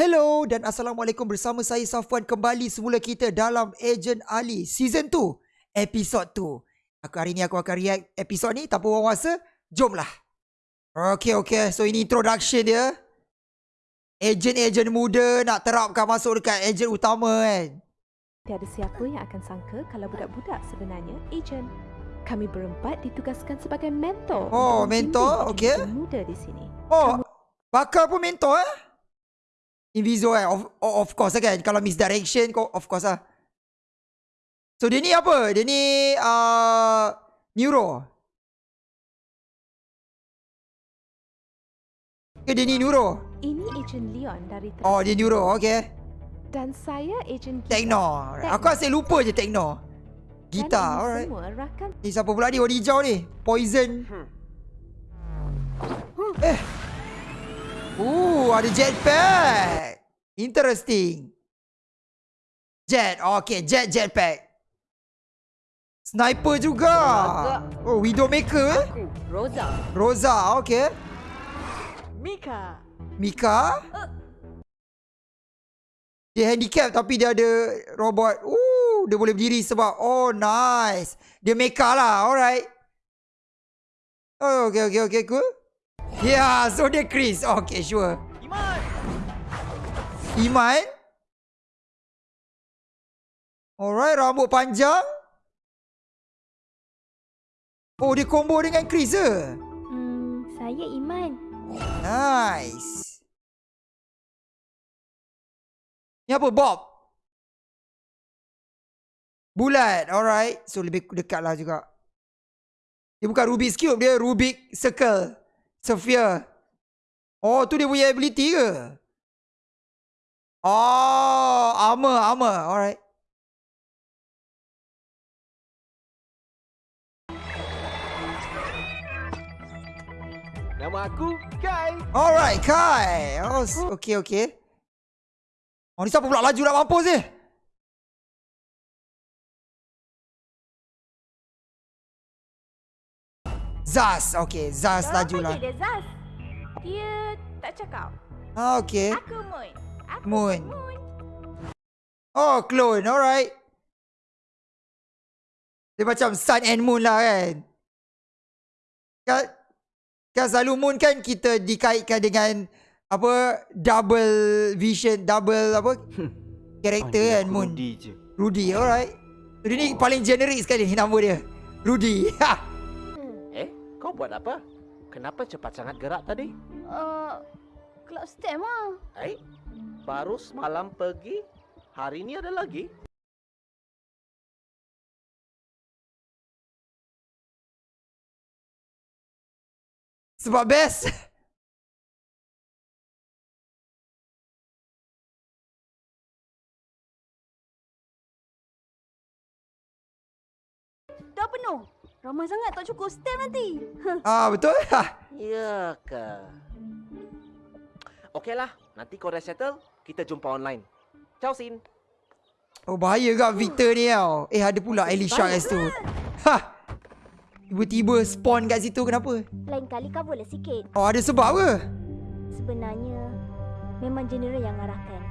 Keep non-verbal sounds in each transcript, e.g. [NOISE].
Hello dan Assalamualaikum bersama saya Safwan. Kembali semula kita dalam Agent Ali Season 2 Episode 2 Aku hari ni aku akan react episod ni tanpa buang masa Jomlah. Okay okay so ini introduction dia. Agent-agent muda nak terapkan masuk dekat agent utama kan? Tiada siapa yang akan sangka kalau budak-budak sebenarnya ejen. Kami berempat ditugaskan sebagai mentor. Oh, mentor, ejen muda di sini. Oh bakal pun mentor eh Inviso eh? Of, of course lah kan? Kalau misdirection kau of course lah. So dia ni apa? Dia ni uh, Neuro. Ke dia ni neuro? Ini ejen Leon dari. Oh dia neuro okay Dan saya ejen Gita. Techno. Techno. Aku asyik lupa je Gitar ini alright. rakan Ni siapa pula ni? Warna hijau ni. Poison. Eh Ooh ada jetpack. Interesting. Jet Okay jet jetpack. Sniper juga. Oh Widowmaker eh? Aku, Rosa. Rosa okay. Mika. Mika? Dia handicap tapi dia ada robot. Ooh Dia boleh berdiri sebab Oh nice. Dia mecha lah alright. Oh okay okay okay cool Yeah so dia Chris. Okay sure. Iman. Iman? Alright rambut panjang. Oh dia combo dengan Chris ke? Hmm, saya Iman. Nice. Ni apa Bob? Bulat Alright. So lebih dekat lah juga. Dia bukan Rubik's Cube Dia Rubik Circle Sphere Oh tu dia punya ability ke? Oh Armor Armor. Alright. Nama aku Kai. Alright Kai. Oh s- okay okay. Oh ni siapa pula laju nak mampus ni Zaz Okay Zaz laju lah dia Zaz? Dia tak cakap. ah, Okay Aku Moon. Aku Moon. Moon. Oh clone alright Dia macam sun and moon lah kan Kan Kan selalu moon kan kita dikaitkan dengan Apa Double vision Double apa [LAUGHS] Karakter kan moon Rudy je. Rudy, alright. So, dia ni paling generik sekali nama dia. Rudy. Ha. [LAUGHS] Kau buat apa? Kenapa cepat sangat gerak tadi? Uh, cloud stem ah. Eh, baru semalam pergi. Hari ini ada lagi. Sebab best. Ramai sangat tak cukup stem nanti. [LAUGHS] Ah betul? Ha. Ya ke? Okeylah, nanti kau dah settle, kita jumpa online. Ciao, Sin. Oh bahaya ke Victor ni tau. Eh ada pula Elisha S tu. Ha. Tiba-tiba spawn kat situ kenapa? Lain kali coverlah sikit. Oh ada sebab ke? Sebenarnya, memang general yang arahkan.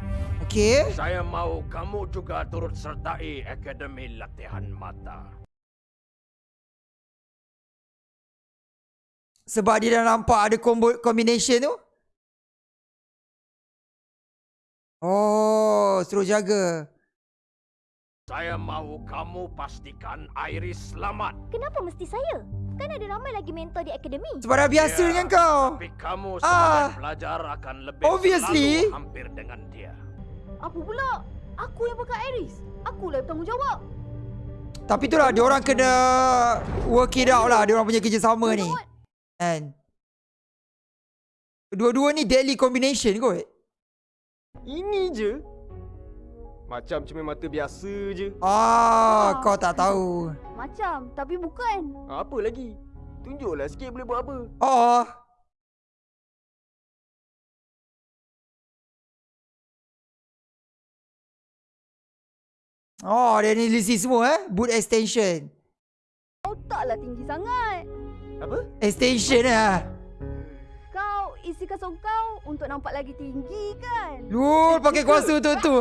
Okay. Saya mahu kamu juga turut sertai Akademi Latihan Mata. Sebab dia dah nampak ada combo combination tu. Oh, suruh jaga. Saya mahu kamu pastikan Iris selamat. Kenapa mesti saya? Kan ada ramai lagi mentor di akademi. Sebab dah biasa Ya, dengan kau. Tapi kamu Ah. sebagai pelajar akan lebih Obviously. selalu hampir dengan dia. Apa pula? Aku yang pakai Iris. Akulah yang bertanggungjawab. Tapi tu lah, dia orang kena work it out lah. Dia orang punya kerjasama ni. Kan? Dua-dua ni deadly combination kot. Ini je. Macam cermin mata biasa je. Ah, kau tak tahu. Macam, tapi bukan. Apa lagi? Tunjuklah sikit boleh buat apa. Oh. Oh, dia ni lisi semua eh. Boot extension. Kau taklah tinggi sangat. Apa? Extension lah. Kau isi kasut kau untuk nampak lagi tinggi kan? Lu, Betul pakai kuasa untuk tu.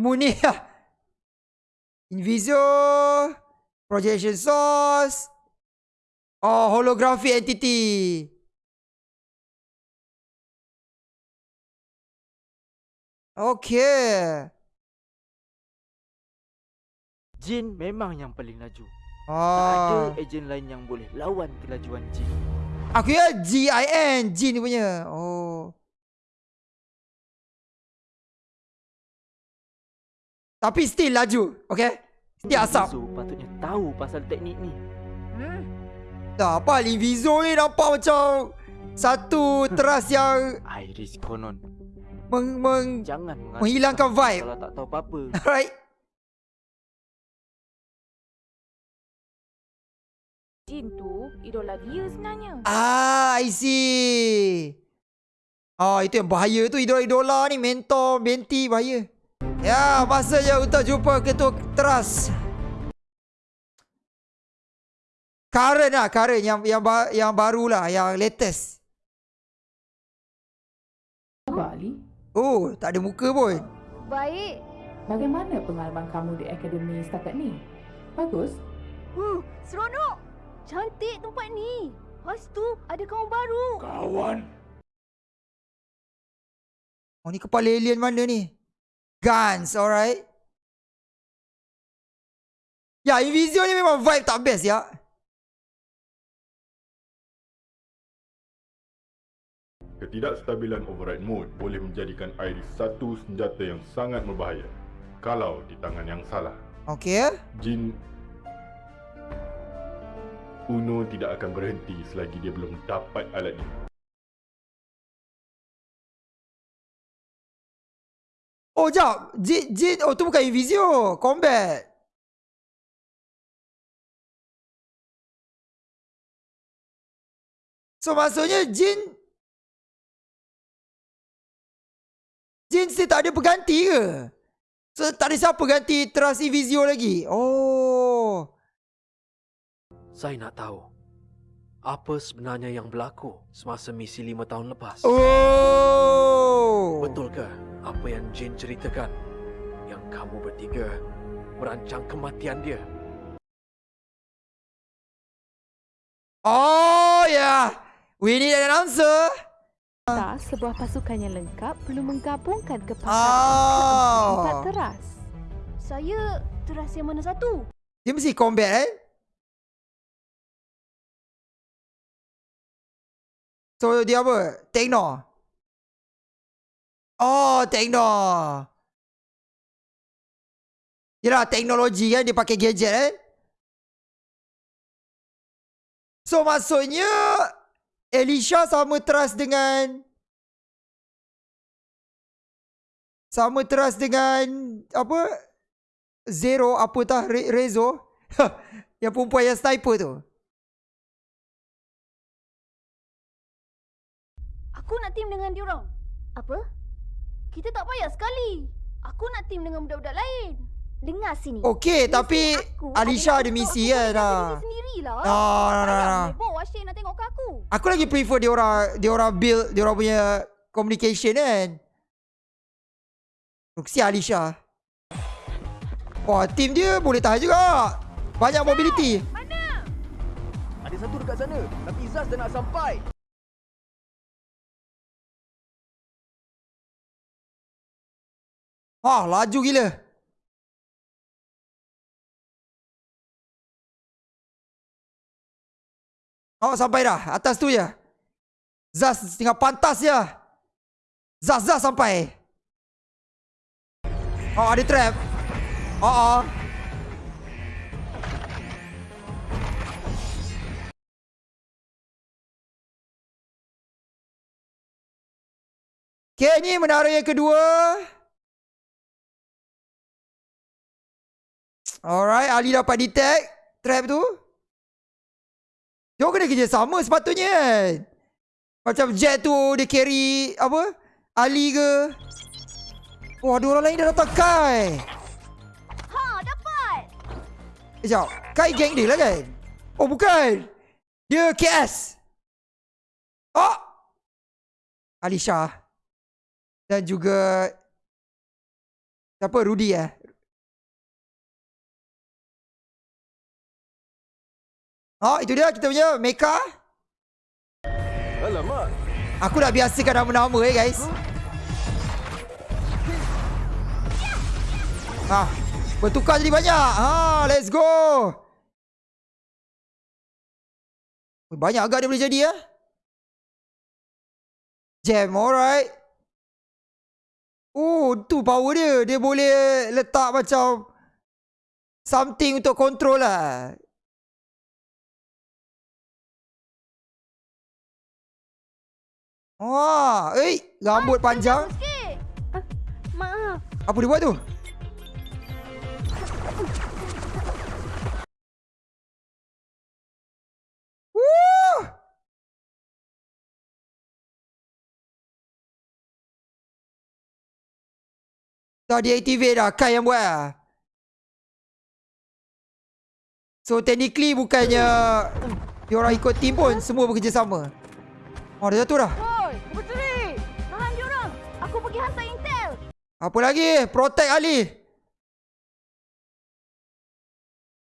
Munir lah. Invisio. Projection source. Oh, holographic entity. Okay. Jin memang yang paling laju. Tak ada Oh. ejen lain yang boleh lawan kelajuan Jin. Aku ya G-I-N. Jin punya. Oh. Tapi still laju. Okay. Still asap. Inviso patutnya tahu pasal teknik ni. Hmm. Tak apa Inviso ni nampak macam satu teras yang [LAUGHS] Iris konon. meng, meng Jangan menghilangkan vibe. Kalau tak tahu apa-apa. [LAUGHS] Alright. Jin tu idola dia sebenarnya. Ah, I see. Ah, itu yang bahaya tu idola-idola ni mentor, menti bahaya. Ya, masa je untuk jumpa ketua teras. Current lah, current yang yang ba- yang baru lah, yang latest. Khabar Ali, Oh, tak ada muka pun. Baik. bagaimana pengalaman kamu di akademi setakat ni? Bagus? Huh, seronok. Cantik tempat ni. Lepas tu ada kawan baru. Kawan, Oh, ni kepala alien mana ni? Guns, alright. Ya, Invisio ni memang vibe tak best ya. Ketidakstabilan override mode boleh menjadikan Iris satu senjata yang sangat berbahaya kalau di tangan yang salah. Okay. Jin Uno tidak akan berhenti selagi dia belum dapat alat ini. Oh, jap. Jin, Jin. Oh, tu bukan Invisio. Combat. So, maksudnya Jin... Jin still tak ada pengganti ke? So, tak ada siapa ganti Trust Invisio lagi? Oh. Saya nak tahu apa sebenarnya yang berlaku semasa misi lima tahun lepas. Oh. Betulkah apa yang Jin ceritakan? Yang kamu bertiga merancang kematian dia. Oh, yeah. We need an answer. Tak, sebuah pasukan yang lengkap perlu menggabungkan Oh. kepakaran empat teras. Saya teras yang mana satu? Dia mesti combat kan? So dia apa? Tekno. Oh, Tekno. Yelah, teknologi kan dia pakai gadget kan? So maksudnya Elisha sama trust dengan sama trust dengan apa? Zero apa tah Re- Rezo [LAUGHS] yang perempuan yang sniper tu. Aku nak team dengan diorang. Apa? Kita tak payah sekali. Aku nak team dengan budak-budak lain. Dengar sini. Okey, tapi aku Alisha ada misi aku Nah. berdiri sendirilah. No. Mebo Asyik nak tengok ke aku. Aku lagi prefer dia orang dia orang build dia orang punya communication kan. Ruksi Alisha. Wah, team dia boleh tahan juga. Banyak mobility. Ada satu dekat sana. Tapi Zaz dah nak sampai. Wah, laju gila. Oh, sampai dah. Atas tu je. Zaz tinggal pantas je. Zaz, Zaz sampai. Oh, ada trap. Oh, oh. Okay, ni menara yang kedua. Alright, Ali dapat detect trap tu. Dia kena kerja sama sepatutnya kan. Macam Jet tu dia carry apa? Ali ke? Wah, ada orang lain dah datang Kai. Ha, dapat. Sekejap. Kai geng dia lah kan? Oh, bukan. Dia KS. Oh! Alisha. Dan juga... Siapa? Rudy eh? Oh, itu dia kita punya Meka. Alamak. Aku dah biasakan nama-nama eh guys. Ah, bertukar jadi banyak. Ha, let's go. Banyak agak dia boleh jadi ya. Jam, alright. Oh, tu power dia. Dia boleh letak macam something untuk control lah. Wah, eh, rambut panjang. Sikit. Maaf. Apa dia buat tu? Woo! Dah deactivate dah. Kai yang buat lah. So technically bukannya diorang ikut team pun. Semua bekerjasama. Oh dah jatuh dah. Apa lagi? Protect Ali.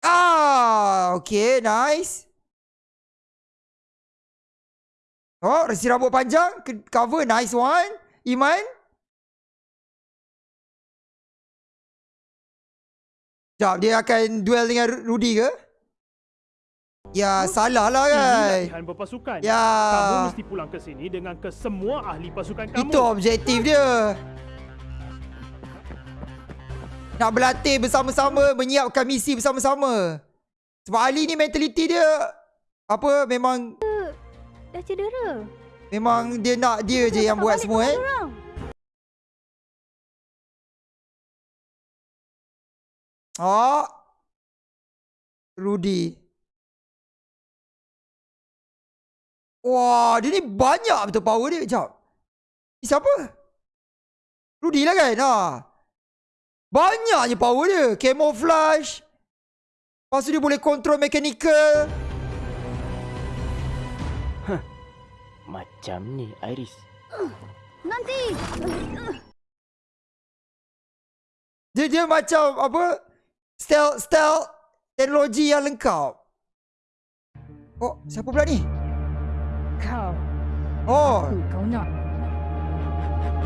Ah, okay, nice. Oh, resi rambut panjang, cover, nice one. Iman. Sekejap, dia akan duel dengan Ru- Rudy ke? Ya, salah lah kan. latihan berpasukan. Ya. Kamu mesti pulang ke sini dengan kesemua ahli pasukan kamu. Itu objektif dia. Nak berlatih bersama-sama, menyiapkan misi bersama-sama. Sebab Ali ni mentaliti dia apa memang Dah cedera. memang dia nak dia je yang buat semua eh. Oh. Rudy. Wah, dia ni banyak betul power dia. Sekejap. Ni siapa? Rudy lah kan? Ha. Banyaknya power dia. Camouflage. Lepas tu dia boleh control mechanical. Macam ni Iris. Nanti. Dia dia macam apa? Stealth, stealth teknologi yang lengkap. Oh, siapa pula ni? Kau. Oh, Aku kau nak.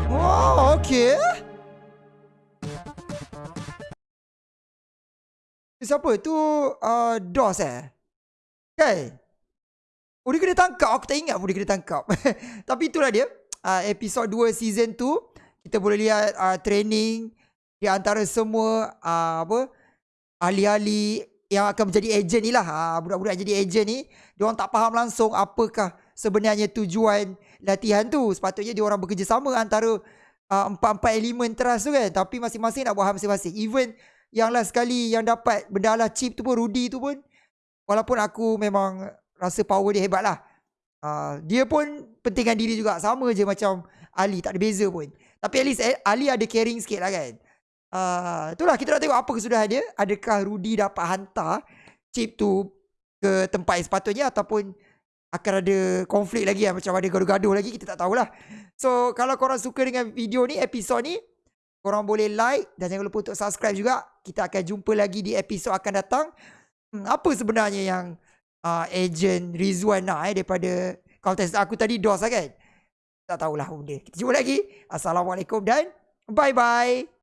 oh, okay. Siapa tu? Uh, DOS eh? Kan? Oh, dia kena tangkap. Aku tak ingat pun dia kena tangkap. [LAUGHS] Tapi itulah dia. Uh, episod 2 season 2. Kita boleh lihat uh, training di antara semua uh, apa ahli-ahli yang akan menjadi ejen ni lah. Uh, budak-budak jadi ejen ni. Diorang tak faham langsung apakah sebenarnya tujuan latihan tu. Sepatutnya diorang bekerjasama antara uh, empat-empat elemen teras tu kan. Tapi masing-masing nak buat hal masing-masing. Even yang last sekali yang dapat benda lah chip tu pun Rudy tu pun. Walaupun aku memang rasa power dia hebat lah. Uh, dia pun pentingkan diri juga. Sama je macam Ali. Tak ada beza pun. Tapi at least eh, Ali ada caring sikit lah kan. Uh, itulah kita nak tengok apa kesudahan dia. Adakah Rudy dapat hantar chip tu ke tempat yang sepatutnya ataupun akan ada konflik lagi lah. Macam ada gaduh-gaduh lagi kita tak tahulah. So kalau korang suka dengan video ni, episod ni, korang boleh like dan jangan lupa untuk subscribe juga. Kita akan jumpa lagi di episod akan datang. Hmm, apa sebenarnya yang uh, agent Rizwan nak eh daripada kontes aku tadi DOS lah kan? Tak tahulah benda. Kita jumpa lagi. Assalamualaikum dan bye-bye.